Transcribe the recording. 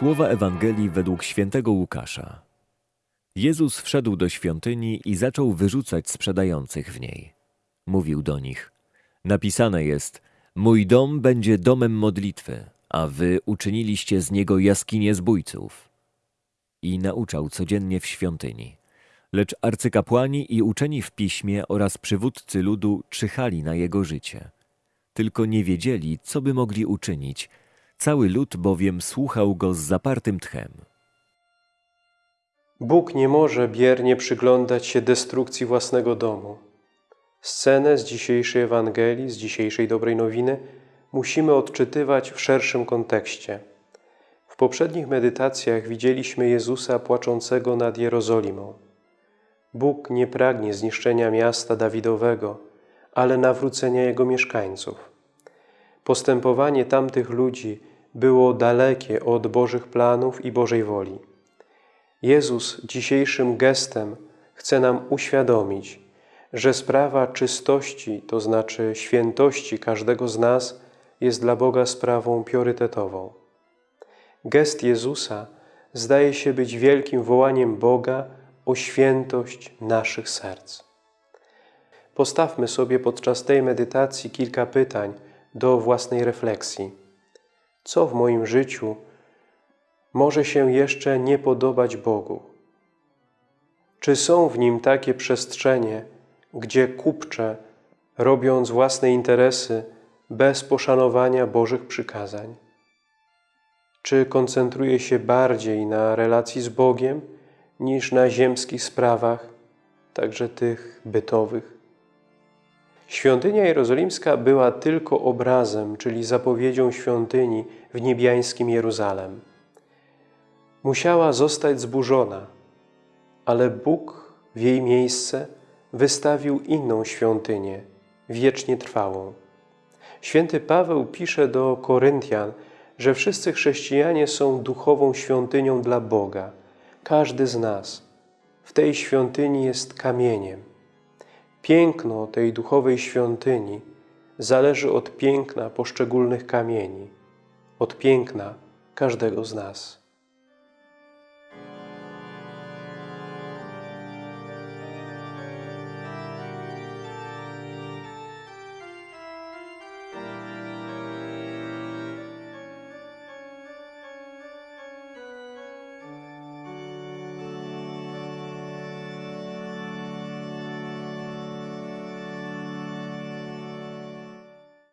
Słowa Ewangelii według świętego Łukasza. Jezus wszedł do świątyni i zaczął wyrzucać sprzedających w niej. Mówił do nich: Napisane jest: Mój dom będzie domem modlitwy, a wy uczyniliście z niego jaskinię zbójców. I nauczał codziennie w świątyni. Lecz arcykapłani i uczeni w piśmie oraz przywódcy ludu czyhali na jego życie. Tylko nie wiedzieli, co by mogli uczynić. Cały lud bowiem słuchał go z zapartym tchem. Bóg nie może biernie przyglądać się destrukcji własnego domu. Scenę z dzisiejszej Ewangelii, z dzisiejszej dobrej nowiny musimy odczytywać w szerszym kontekście. W poprzednich medytacjach widzieliśmy Jezusa płaczącego nad Jerozolimą. Bóg nie pragnie zniszczenia miasta Dawidowego, ale nawrócenia jego mieszkańców. Postępowanie tamtych ludzi było dalekie od Bożych planów i Bożej woli. Jezus dzisiejszym gestem chce nam uświadomić, że sprawa czystości, to znaczy świętości każdego z nas, jest dla Boga sprawą priorytetową. Gest Jezusa zdaje się być wielkim wołaniem Boga o świętość naszych serc. Postawmy sobie podczas tej medytacji kilka pytań do własnej refleksji. Co w moim życiu może się jeszcze nie podobać Bogu? Czy są w nim takie przestrzenie, gdzie kupczę, robiąc własne interesy bez poszanowania Bożych przykazań? Czy koncentruję się bardziej na relacji z Bogiem niż na ziemskich sprawach, także tych bytowych? Świątynia jerozolimska była tylko obrazem, czyli zapowiedzią świątyni w niebiańskim Jeruzalem. Musiała zostać zburzona, ale Bóg w jej miejsce wystawił inną świątynię, wiecznie trwałą. Święty Paweł pisze do Koryntian, że wszyscy chrześcijanie są duchową świątynią dla Boga. Każdy z nas w tej świątyni jest kamieniem. Piękno tej duchowej świątyni zależy od piękna poszczególnych kamieni, od piękna każdego z nas.